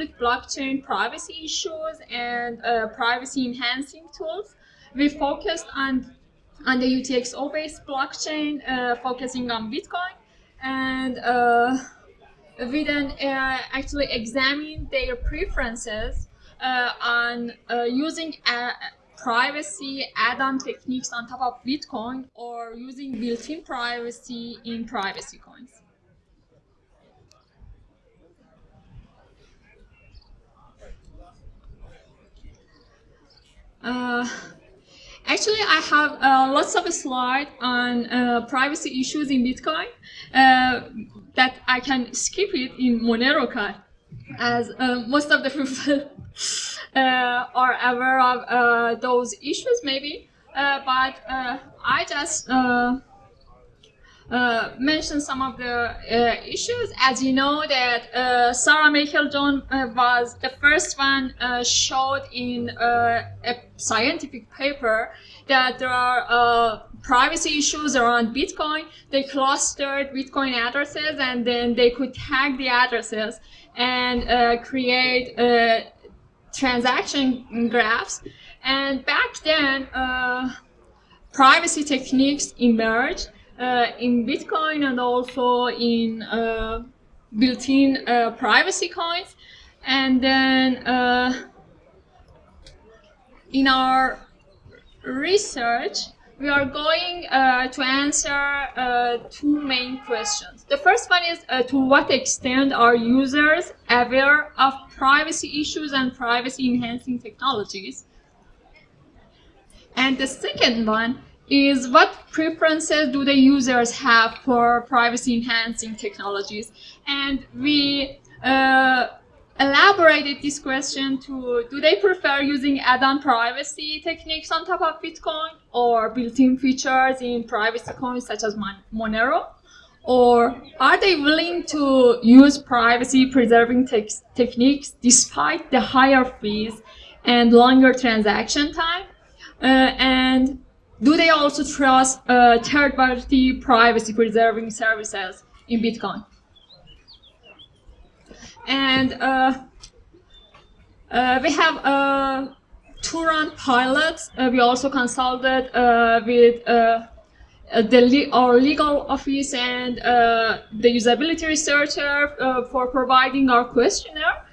public blockchain privacy issues and uh, privacy enhancing tools. We focused on on the UTXO based blockchain, uh, focusing on Bitcoin, and uh, we then uh, actually examined their preferences on using privacy add-on techniques on top of Bitcoin or using built-in privacy in privacy coins. Uh, actually, I have uh, lots of slides on uh, privacy issues in Bitcoin uh, that I can skip it in MoneroKon, as uh, most of the people are aware of those issues, maybe. but I just uh, mention some of the uh, issues. As you know that uh, Sarah Meiklejohn uh, was the first one uh, showed in a scientific paper that there are privacy issues around Bitcoin. They clustered Bitcoin addresses and then they could tag the addresses and create transaction graphs. And back then, privacy techniques emerged in Bitcoin and also in uh, built-in uh, privacy coins. And then in our research, we are going uh, to answer uh, two main questions. The first one is uh, to what extent are users aware of privacy issues and privacy enhancing technologies? And the second one is what preferences do the users have for privacy enhancing technologies? And we uh, elaborated this question to do they prefer using add-on privacy techniques on top of Bitcoin or built-in features in privacy coins such as Mon Monero? Or are they willing to use privacy preserving te techniques despite the higher fees and longer transaction time? Uh, and do they also trust uh, third-party privacy-preserving services in Bitcoin? And uh, uh, we have uh, two run pilots. Uh, we also consulted uh, with the le our legal office and the usability researcher for providing our questionnaire.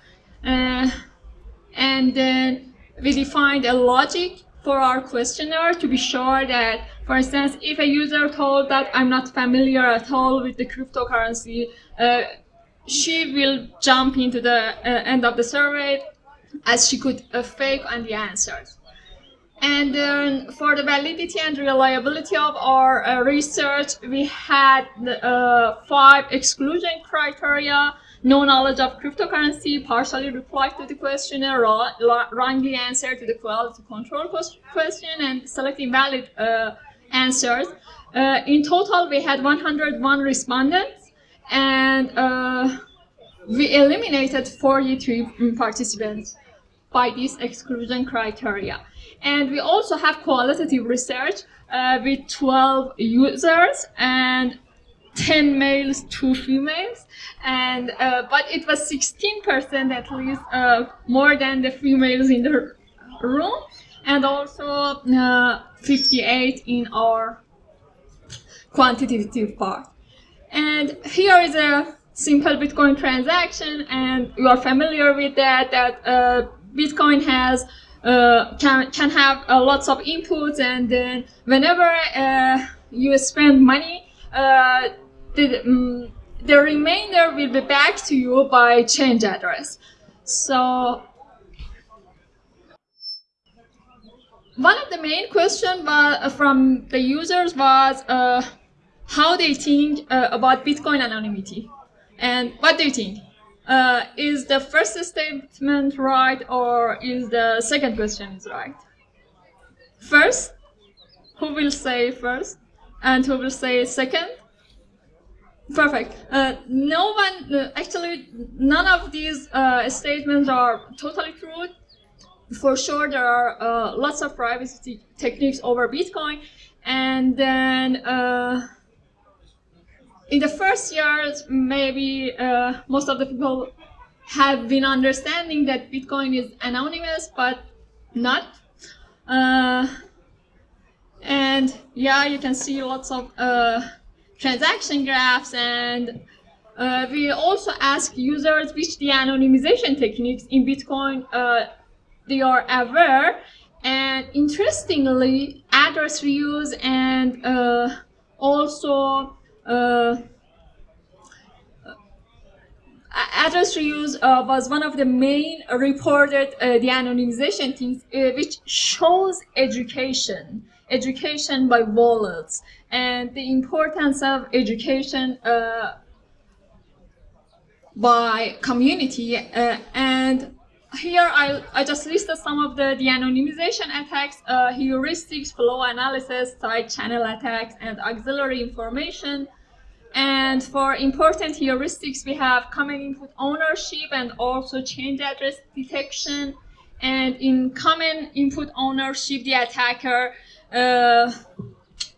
and then we defined a logic for our questionnaire to be sure that, for instance, if a user told that I'm not familiar at all with the cryptocurrency, uh, she will jump into the uh, end of the survey as she could uh, fake on the answers. And then for the validity and reliability of our uh, research, we had uh, five exclusion criteria no knowledge of cryptocurrency, partially replied to the questionnaire, wrongly answered to the quality control question, and select invalid uh, answers. Uh, in total, we had 101 respondents, and uh, we eliminated 43 participants by this exclusion criteria. And we also have qualitative research uh, with 12 users, and 10 males, 2 females, and uh, but it was 16% at least uh, more than the females in the room, and also uh, 58 in our quantitative part. And here is a simple Bitcoin transaction, and you are familiar with that, that uh, Bitcoin has uh, can, can have uh, lots of inputs, and then whenever you spend money, the, um, the remainder will be back to you by change address. So one of the main questions uh, from the users was uh, how they think uh, about Bitcoin anonymity. And what do you think? Uh, is the first statement right or is the second question is right? First, who will say first and who will say second? Perfect. Uh, no one, uh, actually, none of these uh, statements are totally true. For sure, there are uh, lots of privacy techniques over Bitcoin. And then, uh, in the first years, maybe most of the people have been understanding that Bitcoin is anonymous, but not. And yeah, you can see lots of transaction graphs and uh, we also ask users which de-anonymization techniques in Bitcoin uh, they are aware. And interestingly, address reuse and uh, also uh, address reuse uh, was one of the main reported uh, de-anonymization things, which shows education, education by wallets, and the importance of education by community uh, and here I, I just listed some of the de-anonymization attacks, uh, heuristics, flow analysis, side channel attacks, and auxiliary information. And for important heuristics, we have common input ownership and also change address detection. And in common input ownership, the attacker uh,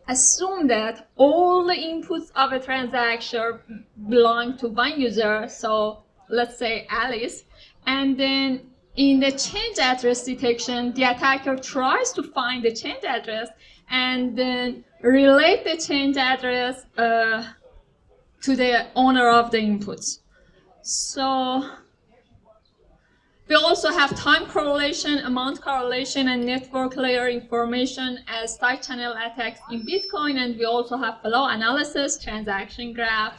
assume that all the inputs of a transaction belong to one user, so let's say Alice, and then in the change address detection, the attacker tries to find the change address and then relate the change address uh, to the owner of the inputs. So we also have time correlation, amount correlation, and network layer information as side channel attacks in Bitcoin. And we also have flow analysis, transaction graph,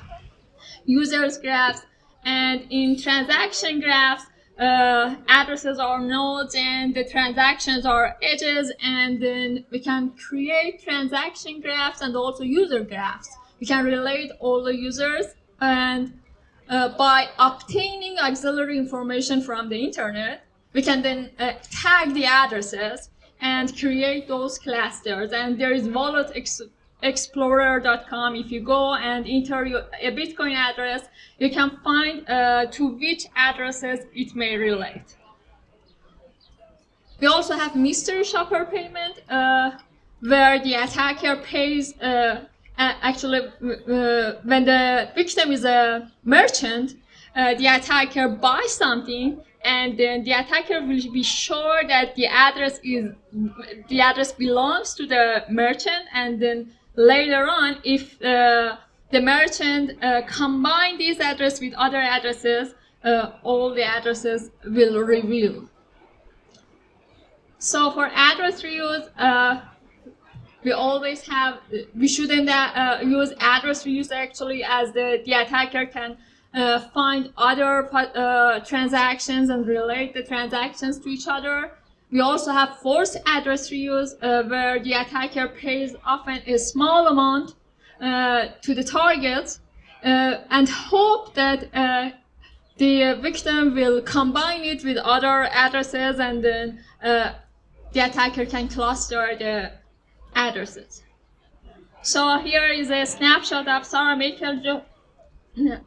users graphs. And in transaction graphs, uh, addresses are nodes and the transactions are edges. And then we can create transaction graphs and also user graphs. We can relate all the users and uh, by obtaining auxiliary information from the internet, we can then uh, tag the addresses and create those clusters. And there is wallet ex explorer.com. If you go and enter your, a Bitcoin address, you can find uh, to which addresses it may relate. We also have mystery shopper payment, uh, where the attacker pays uh, actually, uh, when the victim is a merchant, uh, the attacker buys something and then the attacker will be sure that the address is the address belongs to the merchant and then later on if uh, the merchant uh, combine this address with other addresses uh, all the addresses will reveal. So for address reuse uh, we always have, we shouldn't uh, use address reuse actually as the, the attacker can uh, find other uh, transactions and relate the transactions to each other. We also have forced address reuse uh, where the attacker pays often a small amount uh, to the target uh, and hope that the victim will combine it with other addresses and then the attacker can cluster the addresses. So here is a snapshot of Sarah Makel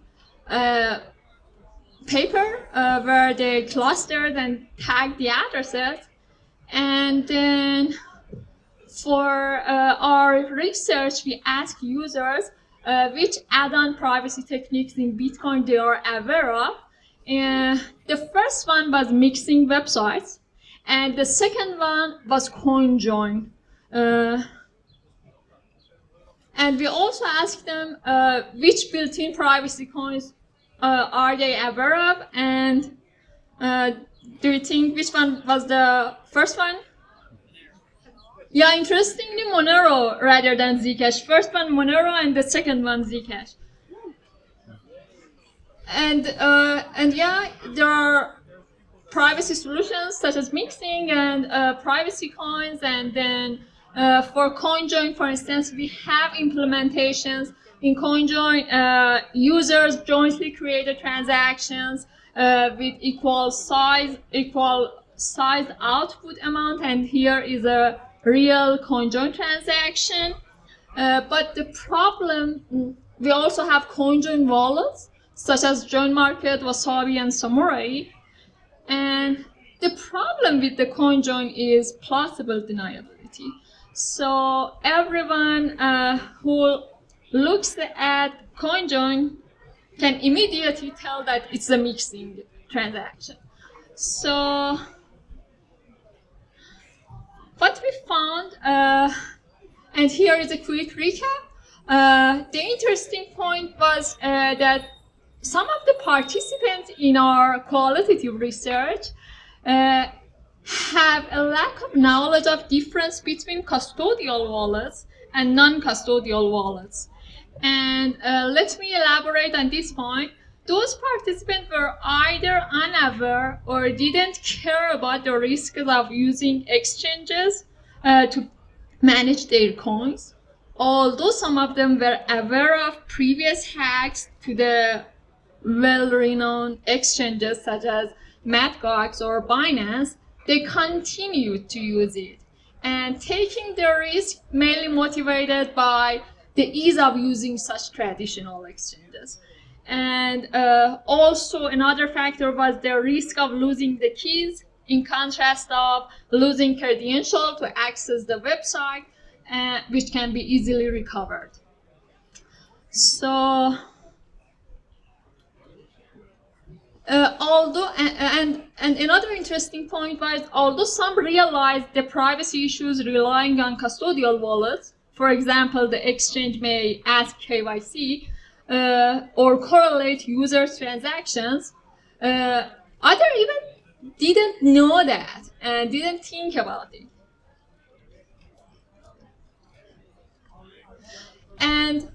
uh, paper uh, where they clustered and tagged the addresses. And then for uh, our research, we asked users uh, which add-on privacy techniques in Bitcoin they are aware of. And the first one was mixing websites, and the second one was CoinJoin. Uh, and we also asked them uh, which built-in privacy coins uh, are they aware of, and uh, do you think which one was the first one? Yeah, interestingly, Monero rather than Zcash. First one Monero, and the second one Zcash. And uh, and yeah, there are privacy solutions such as mixing and privacy coins, and then uh, for CoinJoin, for instance, we have implementations. In CoinJoin, uh, users jointly create transactions uh, with equal size, equal size output amount, and here is a real CoinJoin transaction. Uh, but the problem, we also have CoinJoin wallets, such as JoinMarket, Wasabi, and Samurai. And the problem with the CoinJoin is plausible deniability. So everyone uh, who looks at CoinJoin can immediately tell that it's a mixing transaction. So what we found, uh, and here is a quick recap, uh, the interesting point was uh, that some of the participants in our qualitative research uh, have a lack of knowledge of difference between custodial wallets and non-custodial wallets. And uh, let me elaborate on this point. Those participants were either unaware or didn't care about the risks of using exchanges uh, to manage their coins. Although some of them were aware of previous hacks to the well-renowned exchanges such as Mt. Gox or Binance, they continued to use it and taking the risk mainly motivated by the ease of using such traditional exchanges. And uh, also another factor was the risk of losing the keys in contrast of losing credential to access the website, uh, which can be easily recovered. So Uh, although and, and, and another interesting point was although some realized the privacy issues relying on custodial wallets, for example, the exchange may ask KYC uh, or correlate user transactions, uh, other even didn't know that and didn't think about it. And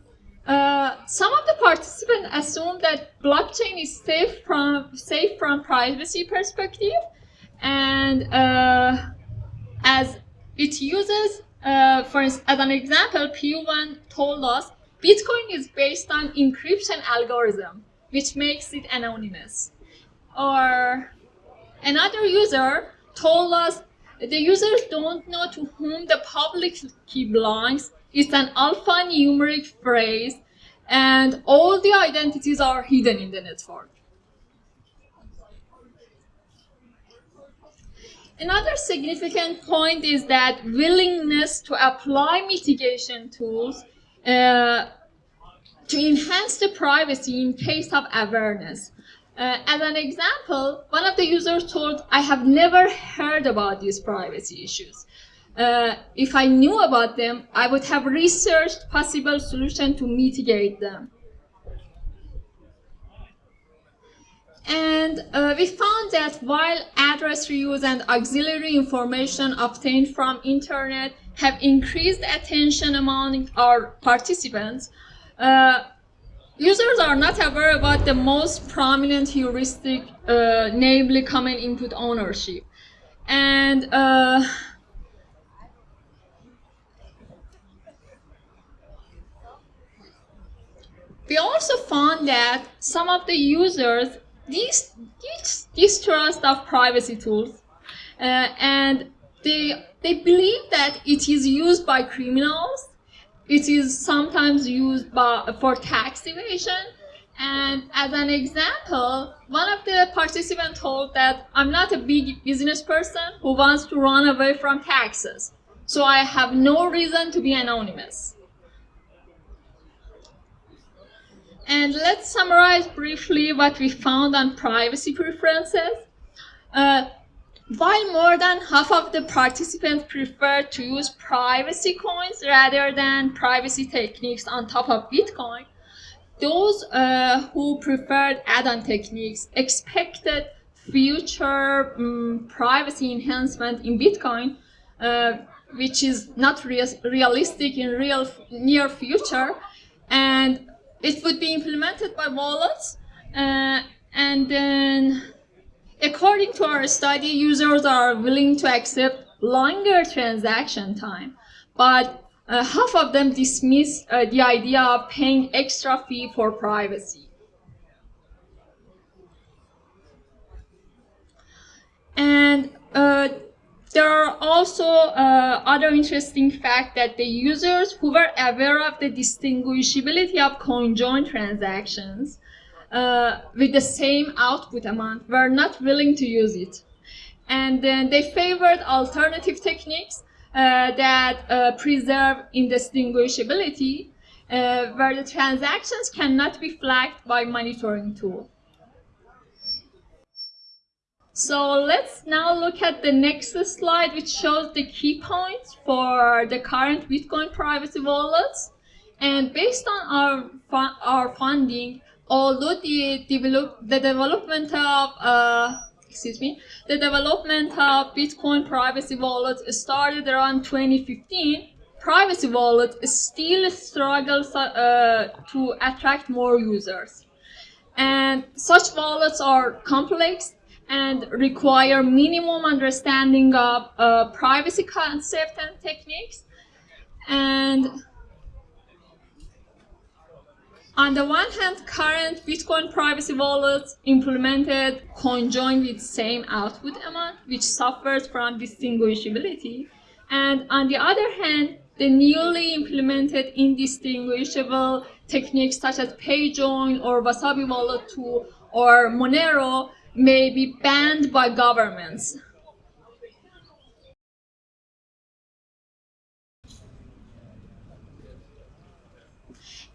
uh, some of the participants assume that blockchain is safe from safe from privacy perspective, and uh, as it uses, uh, for as an example, P1 told us Bitcoin is based on encryption algorithm, which makes it anonymous. Or another user told us the users don't know to whom the public key belongs it's an alphanumeric phrase, and all the identities are hidden in the network. Another significant point is that willingness to apply mitigation tools uh, to enhance the privacy in case of awareness. Uh, as an example, one of the users told, I have never heard about these privacy issues uh, if I knew about them, I would have researched possible solution to mitigate them. And uh, we found that while address reuse and auxiliary information obtained from internet have increased attention among our participants, uh, users are not aware about the most prominent heuristic, uh, namely common input ownership. And uh, We found that some of the users distrust of privacy tools. Uh, and they they believe that it is used by criminals it is sometimes used by, for tax evasion. And as an example one of the participants told that i'm not a big business person who wants to run away from taxes so i have no reason to be anonymous And let's summarize briefly what we found on privacy preferences. Uh, while more than half of the participants prefer to use privacy coins rather than privacy techniques on top of Bitcoin, those uh, who preferred add-on techniques expected future um, privacy enhancement in Bitcoin, uh, which is not re realistic in real near future, and it would be implemented by wallets uh, and then according to our study users are willing to accept longer transaction time. But uh, half of them dismiss uh, the idea of paying extra fee for privacy. And uh, there are also uh, other interesting fact that the users who were aware of the distinguishability of CoinJoin transactions uh, with the same output amount were not willing to use it. And then they favored alternative techniques uh, that uh, preserve indistinguishability uh, where the transactions cannot be flagged by monitoring tool. So let's now look at the next slide, which shows the key points for the current Bitcoin privacy wallets. And based on our our funding, although the develop the development of uh, excuse me, the development of Bitcoin privacy wallets started around 2015, privacy wallet still struggles uh, to attract more users. And such wallets are complex and require minimum understanding of uh, privacy concept and techniques. And on the one hand, current Bitcoin privacy wallets implemented CoinJoin with same output amount, which suffers from distinguishability. And on the other hand, the newly implemented indistinguishable techniques such as PayJoin or Wasabi Wallet 2 or Monero may be banned by governments.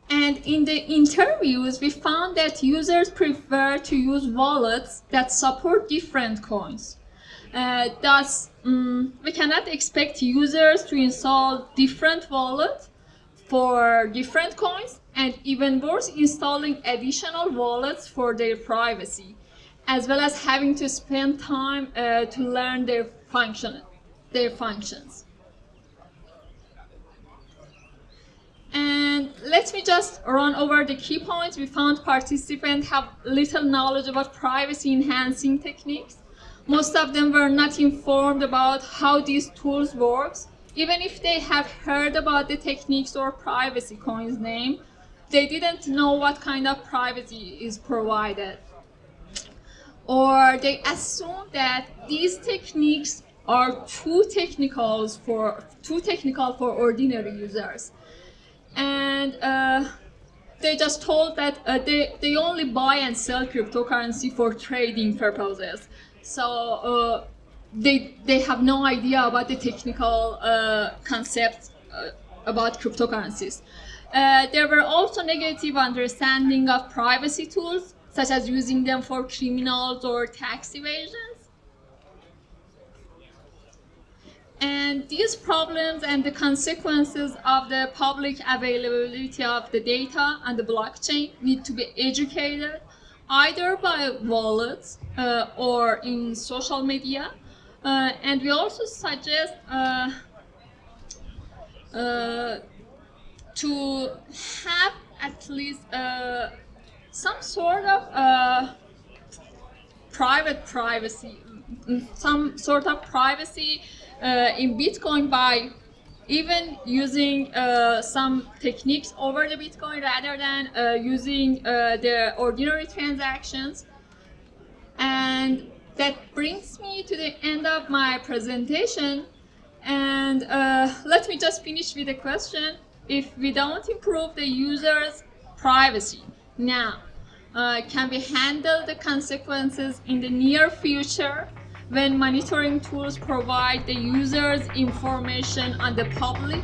And in the interviews, we found that users prefer to use wallets that support different coins. Uh, thus, um, we cannot expect users to install different wallets for different coins and even worse, installing additional wallets for their privacy as well as having to spend time uh, to learn their function, their functions. And let me just run over the key points. We found participants have little knowledge about privacy enhancing techniques. Most of them were not informed about how these tools work. Even if they have heard about the techniques or privacy coins name, they didn't know what kind of privacy is provided or they assume that these techniques are too technical for too technical for ordinary users. And uh, they just told that uh, they, they only buy and sell cryptocurrency for trading purposes. So uh, they they have no idea about the technical uh, concepts uh, about cryptocurrencies. Uh, there were also negative understanding of privacy tools such as using them for criminals or tax evasions. And these problems and the consequences of the public availability of the data and the blockchain need to be educated either by wallets uh, or in social media. Uh, and we also suggest uh, uh to have at least uh, some sort of uh, private privacy, some sort of privacy uh, in Bitcoin by even using uh, some techniques over the Bitcoin rather than uh, using uh, the ordinary transactions. And that brings me to the end of my presentation. And uh, let me just finish with a question. If we don't improve the user's privacy, now, uh, can we handle the consequences in the near future when monitoring tools provide the users information on the public